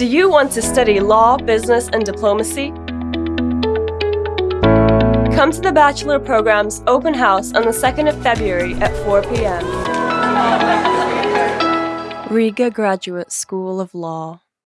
Do you want to study law, business, and diplomacy? Come to the Bachelor Program's open house on the 2nd of February at 4 p.m. Riga Graduate School of Law.